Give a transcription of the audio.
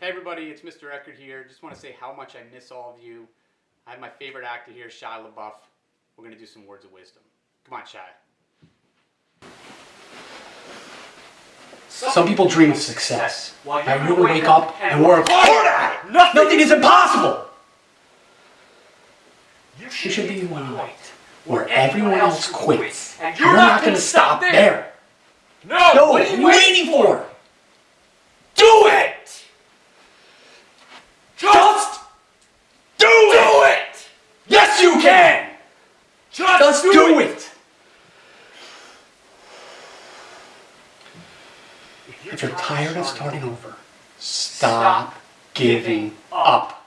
Hey everybody, it's Mr. Eckert here. Just want to say how much I miss all of you. I have my favorite actor here, Shia LaBeouf. We're going to do some words of wisdom. Come on, Shia. Some people dream of success. I really wake up and work hard at it. Nothing is impossible. You should be one night where everyone else quits. and You're not going to stop there. No! No, what are you waiting for? Do it! Just do it! Yes, you can! Just do it! If you're tired of starting over, stop giving up.